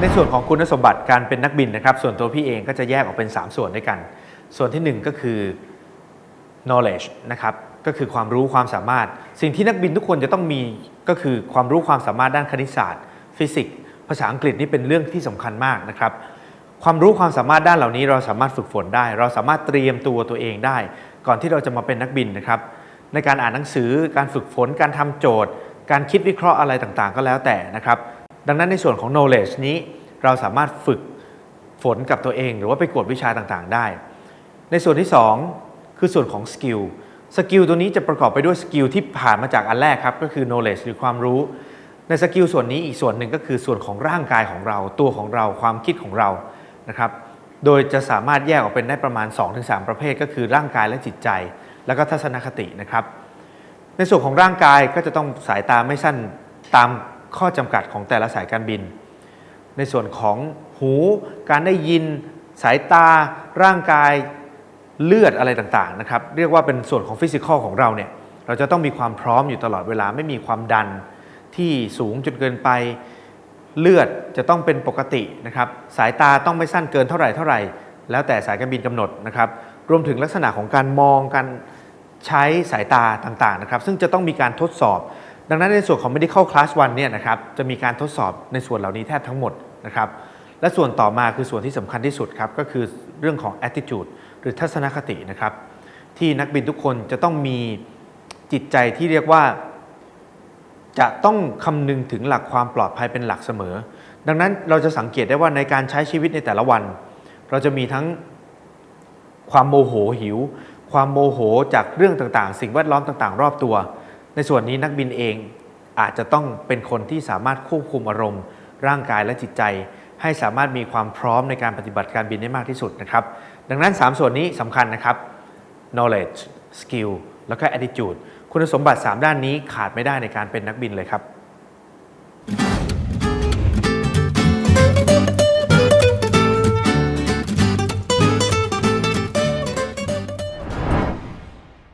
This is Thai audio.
ในส่วนของคุณสมบัติการเป็นนักบินนะครับ ส่วนตัวพี่เองก็จะแยกออกเป็น 3 ส่วนด้วยกัน ส่วนทีหนึ่1 ก็คือ knowledge นะครับก็คือความรู้ความสามารถ สิ่งที่นักบินทุกคนจะต้องมีก็คือความรู้ความสามารถด้านคณิตศาสตร์ ฟิสิกส์ภาษาอังกฤษนี่เป็นเรื่องที่สำคัญมากนะครับความรู้ความสามารถด้านเหล่านี้เราสามารถฝึกฝนได้ เราสามารถเตรียมตัวตัวเองได้ ก่อนที่เราจะมาเป็นนักบินนะครับ ในการอ่านหนังสือการฝึกฝน การทำโจทย์ การคิดวิเคราะห์อะไรต่างๆ ก็แล้วแต่นะครับ ดังนั้นในส่วนของ knowledge นี้เราสามารถฝึกฝนกับตัวเอง หรือว่าไปกวดวิชาต่างๆ ได้ ในส่วนที่ 2 คือส่วนของ skill skill ตัวนี้จะประกอบไปด้วย skill ที่ผ่านมาจากอันแรกครับก็คือ knowledge หรือความรู้ ใน skill ส่วนนี้อีกส่วนหนึ่งก็คือส่วนของร่างกายของเรา ตัวของเราความคิดของเรานะครับโดยจะสามารถแยกออกเป็นได้ประมาณ 2-3 ประเภท ก็คือร่างกายและจิตใจ แล้วก็ทัศนคตินะครับ ในส่วนของร่างกายก็จะต้องสายตาไม่สั้นตาม ข้อจำกัดของแต่ละสายการบิน ในส่วนของหูการได้ยินสายตาร่างกายเลือดอะไรต่างๆนะครับเรียกว่าเป็นส่วนของฟิสิกอลของเราเนี่ยเราจะต้องมีความพร้อมอยู่ตลอดเวลาไม่มีความดันที่สูงจนเกินไปเลือดจะต้องเป็นปกตินะครับสายตาต้องไม่สั้นเกินเท่าไหร่เท่าไหร่ แล้วแต่สายการบินกำหนดนะครับรวมถึงลักษณะของการมองการใช้สายตาต่างๆนะครับซึ่งจะต้องมีการทดสอบ ดังนั้นในส่วนของ medical class 1เนี่ยนะครับจะมีการทดสอบในส่วนเหล่านี้แทบทั้งหมดนะครับและส่วนต่อมาคือส่วนที่สำคัญที่สุดครับก็คือเรื่องของ attitude หรือทัศนคตินะครับที่นักบินทุกคนจะต้องมีจิตใจที่เรียกว่า จะต้องคำนึงถึงหลักความปลอดภัยเป็นหลักเสมอ ดังนั้นเราจะสังเกตได้ว่าในการใช้ชีวิตในแต่ละวัน เราจะมีทั้งความโมโหหิว ความโมโหจากเรื่องต่างๆ สิ่งแวดล้อมต่างๆ รอบตัว ในส่วนนี้นักบินเองอาจจะต้องเป็นคนที่สามารถควบคุมอารมณ์ ร่างกายและจิตใจ ให้สามารถมีความพร้อมในการปฏิบัติการบินได้มากที่สุดนะครับ ดังนั้น 3 ส่วนนี้สำคัญนะครับ knowledge skill แล้วก็ attitude คุณสมบัติ 3 ด้านนี้ขาดไม่ได้ในการเป็นนักบินเลยครับ